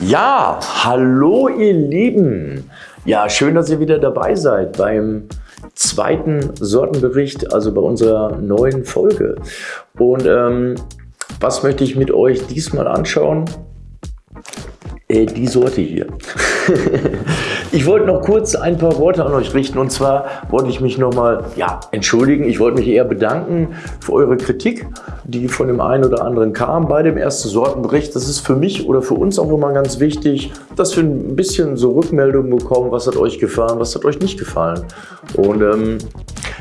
Ja, hallo ihr Lieben. Ja, schön, dass ihr wieder dabei seid beim zweiten Sortenbericht, also bei unserer neuen Folge. Und ähm, was möchte ich mit euch diesmal anschauen? Äh, die Sorte hier. ich wollte noch kurz ein paar Worte an euch richten und zwar wollte ich mich nochmal ja, entschuldigen. Ich wollte mich eher bedanken für eure Kritik, die von dem einen oder anderen kam bei dem ersten Sortenbericht. Das ist für mich oder für uns auch immer ganz wichtig, dass wir ein bisschen so Rückmeldungen bekommen, was hat euch gefallen, was hat euch nicht gefallen. Und ähm,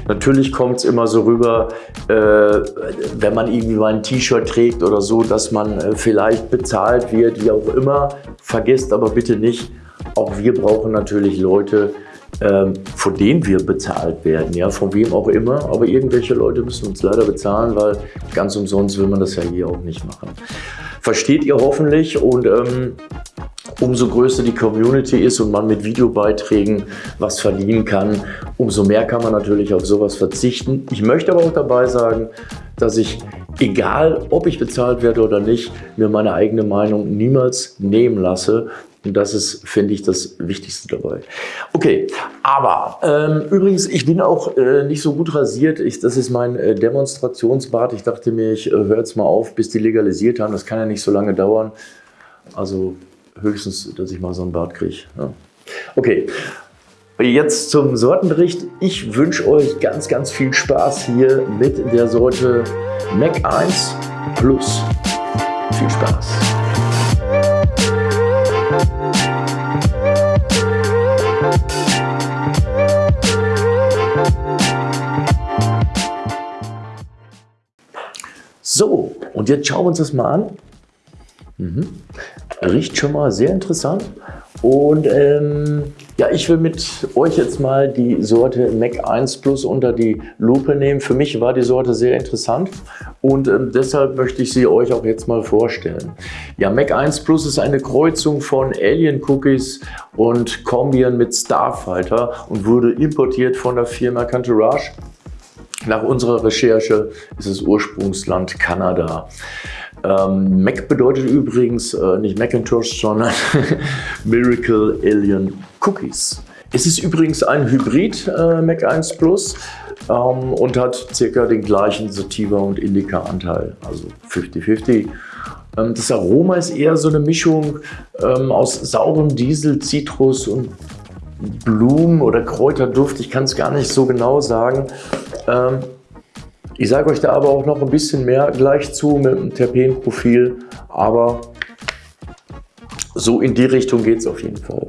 Natürlich kommt es immer so rüber, äh, wenn man irgendwie mal ein T-Shirt trägt oder so, dass man äh, vielleicht bezahlt wird, wie auch immer. Vergesst aber bitte nicht, auch wir brauchen natürlich Leute, ähm, von denen wir bezahlt werden, ja, von wem auch immer. Aber irgendwelche Leute müssen uns leider bezahlen, weil ganz umsonst will man das ja hier auch nicht machen. Versteht ihr hoffentlich und ähm, umso größer die Community ist und man mit Videobeiträgen was verdienen kann, umso mehr kann man natürlich auf sowas verzichten. Ich möchte aber auch dabei sagen, dass ich, egal ob ich bezahlt werde oder nicht, mir meine eigene Meinung niemals nehmen lasse. Und das ist, finde ich, das Wichtigste dabei. Okay, aber ähm, übrigens, ich bin auch äh, nicht so gut rasiert. Ich, das ist mein äh, Demonstrationsbart. Ich dachte mir, ich äh, höre jetzt mal auf, bis die legalisiert haben. Das kann ja nicht so lange dauern. Also höchstens, dass ich mal so ein Bart kriege. Ja. Okay, jetzt zum Sortenbericht. Ich wünsche euch ganz, ganz viel Spaß hier mit der Sorte Mac 1 Plus. Viel Spaß! Und jetzt schauen wir uns das mal an. Mhm. Riecht schon mal sehr interessant. Und ähm, ja, ich will mit euch jetzt mal die Sorte Mac 1 Plus unter die Lupe nehmen. Für mich war die Sorte sehr interessant und ähm, deshalb möchte ich sie euch auch jetzt mal vorstellen. Ja, Mac 1 Plus ist eine Kreuzung von Alien Cookies und Combian mit Starfighter und wurde importiert von der Firma Cantourage. Nach unserer Recherche ist es Ursprungsland Kanada. Ähm, Mac bedeutet übrigens äh, nicht Macintosh, sondern Miracle Alien Cookies. Es ist übrigens ein Hybrid äh, Mac 1 Plus ähm, und hat circa den gleichen Sativa- und Indica-Anteil, also 50-50. Ähm, das Aroma ist eher so eine Mischung ähm, aus saurem Diesel, Zitrus und Blumen- oder Kräuterduft. Ich kann es gar nicht so genau sagen. Ähm, ich sage euch da aber auch noch ein bisschen mehr gleich zu mit dem Terpenprofil, aber so in die Richtung geht es auf jeden Fall.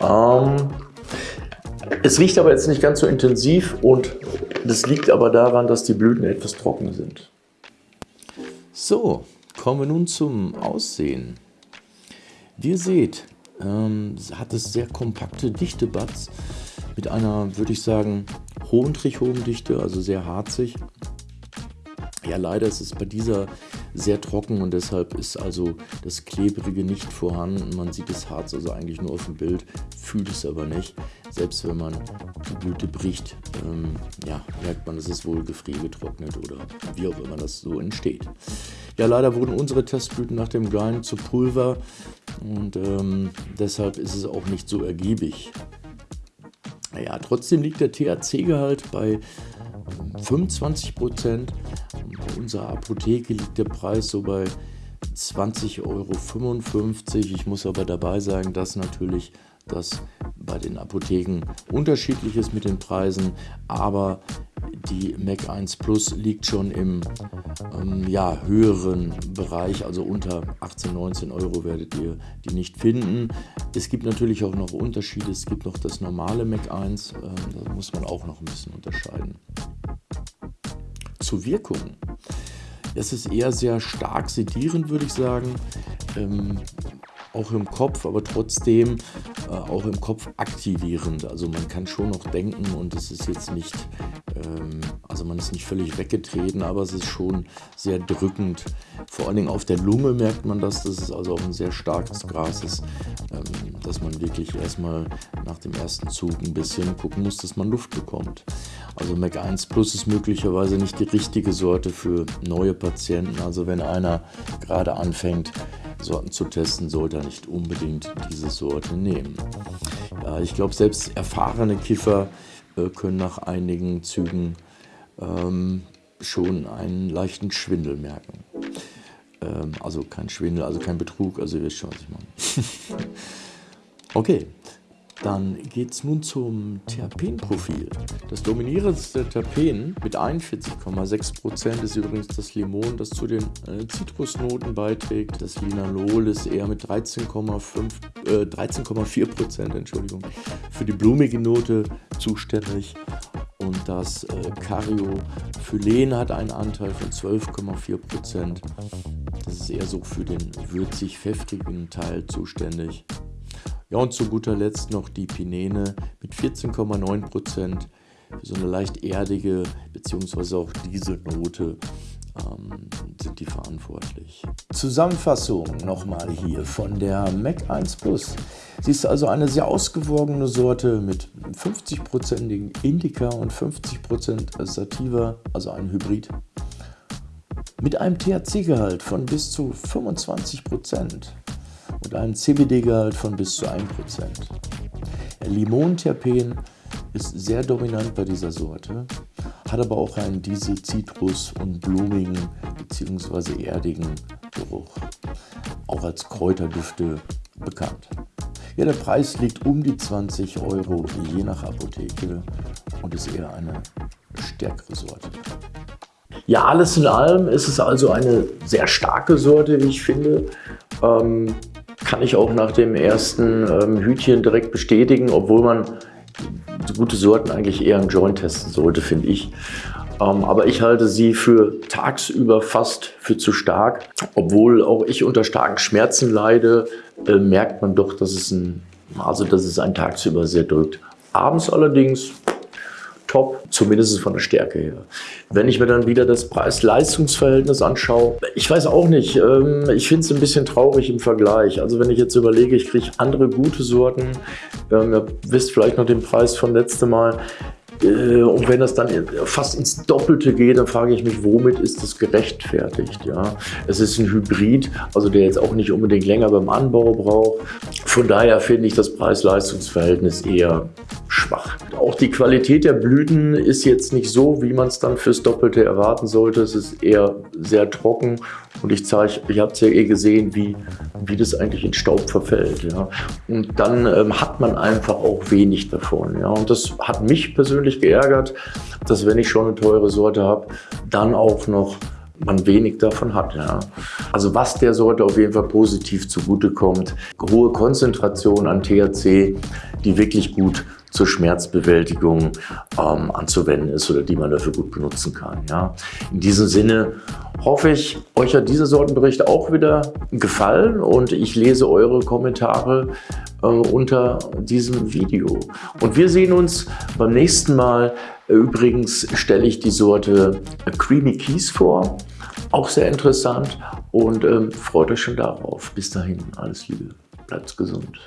Ähm, es riecht aber jetzt nicht ganz so intensiv und das liegt aber daran, dass die Blüten etwas trocken sind. So, kommen wir nun zum Aussehen. Wie ihr seht, ähm, hat es sehr kompakte, dichte Buds mit einer, würde ich sagen, hohen Trichomdichte, also sehr harzig. Ja, leider ist es bei dieser sehr trocken und deshalb ist also das Klebrige nicht vorhanden. Man sieht das Harz also eigentlich nur auf dem Bild, fühlt es aber nicht. Selbst wenn man die Blüte bricht, ähm, ja, merkt man, es ist wohl gefriergetrocknet oder wie auch immer das so entsteht. Ja, leider wurden unsere Testblüten nach dem Grind zu Pulver und ähm, deshalb ist es auch nicht so ergiebig. Naja, trotzdem liegt der THC-Gehalt bei 25 Prozent. Unserer Apotheke liegt der Preis so bei 20,55 Euro. Ich muss aber dabei sagen, dass natürlich das bei den Apotheken unterschiedlich ist mit den Preisen, aber die Mac 1 Plus liegt schon im ähm, ja, höheren Bereich, also unter 18, 19 Euro werdet ihr die nicht finden. Es gibt natürlich auch noch Unterschiede. Es gibt noch das normale Mac 1, äh, da muss man auch noch ein bisschen unterscheiden. Zur Wirkung. Es ist eher sehr stark sedierend, würde ich sagen. Ähm, auch im Kopf, aber trotzdem äh, auch im Kopf aktivierend. Also man kann schon noch denken und es ist jetzt nicht, ähm, also man ist nicht völlig weggetreten, aber es ist schon sehr drückend. Vor allen Dingen auf der Lunge merkt man das, dass es also auch ein sehr starkes Gras ist, ähm, dass man wirklich erstmal nach dem ersten Zug ein bisschen gucken muss, dass man Luft bekommt. Also Mac 1 Plus ist möglicherweise nicht die richtige Sorte für neue Patienten. Also wenn einer gerade anfängt, Sorten zu testen, sollte er nicht unbedingt diese Sorte nehmen. Ja, ich glaube, selbst erfahrene Kiffer äh, können nach einigen Zügen ähm, schon einen leichten Schwindel merken. Ähm, also kein Schwindel, also kein Betrug, also ihr wisst schon, was ich meine. okay, dann geht es nun zum Terpenprofil. Das dominierendste Terpen mit 41,6% ist übrigens das Limon, das zu den äh, Zitrusnoten beiträgt. Das Linalol ist eher mit 13,4% äh, 13 Entschuldigung, für die blumige Note zuständig. Und das äh, Cariophylen hat einen Anteil von 12,4%. Das ist eher so für den würzig-pfeffrigen Teil zuständig. Ja, und zu guter Letzt noch die Pinene mit 14,9%. Für so eine leicht erdige bzw. auch diese Note ähm, sind die verantwortlich. Zusammenfassung nochmal hier von der Mac 1 Plus. Sie ist also eine sehr ausgewogene Sorte mit 50%igen Indica und 50% Sativa, also ein Hybrid. Mit einem THC-Gehalt von bis zu 25% und einem CBD-Gehalt von bis zu 1%. Limonterpen ist sehr dominant bei dieser Sorte, hat aber auch einen diese Zitrus- und blumigen bzw. erdigen Geruch, auch als Kräuterdüfte bekannt. Ja, der Preis liegt um die 20 Euro je nach Apotheke und ist eher eine stärkere Sorte. Ja, alles in allem ist es also eine sehr starke Sorte, wie ich finde. Ähm, kann ich auch nach dem ersten ähm, Hütchen direkt bestätigen, obwohl man gute Sorten eigentlich eher im Joint testen sollte, finde ich. Ähm, aber ich halte sie für tagsüber fast für zu stark. Obwohl auch ich unter starken Schmerzen leide, äh, merkt man doch, dass es, ein, also dass es einen tagsüber sehr drückt. Abends allerdings top, zumindest von der Stärke her. Wenn ich mir dann wieder das Preis-Leistungs-Verhältnis anschaue, ich weiß auch nicht, ähm, ich finde es ein bisschen traurig im Vergleich. Also wenn ich jetzt überlege, ich kriege andere gute Sorten, ähm, ihr wisst vielleicht noch den Preis von letztem Mal, äh, und wenn das dann fast ins Doppelte geht, dann frage ich mich, womit ist das gerechtfertigt? Ja? Es ist ein Hybrid, also der jetzt auch nicht unbedingt länger beim Anbau braucht. Von daher finde ich das Preis-Leistungs-Verhältnis eher schwach. Auch die Qualität der Blüten ist jetzt nicht so, wie man es dann fürs Doppelte erwarten sollte. Es ist eher sehr trocken und ich zeige, ich habe es ja eh gesehen, wie, wie das eigentlich in Staub verfällt. Ja. Und dann ähm, hat man einfach auch wenig davon. Ja. Und das hat mich persönlich geärgert, dass wenn ich schon eine teure Sorte habe, dann auch noch man wenig davon hat. Ja. Also was der Sorte auf jeden Fall positiv zugutekommt, hohe Konzentration an THC, die wirklich gut zur Schmerzbewältigung ähm, anzuwenden ist oder die man dafür gut benutzen kann. Ja. In diesem Sinne hoffe ich, euch hat dieser Sortenbericht auch wieder gefallen und ich lese eure Kommentare äh, unter diesem Video. Und wir sehen uns beim nächsten Mal. Übrigens stelle ich die Sorte Creamy Keys vor. Auch sehr interessant und ähm, freut euch schon darauf. Bis dahin, alles Liebe, bleibt gesund.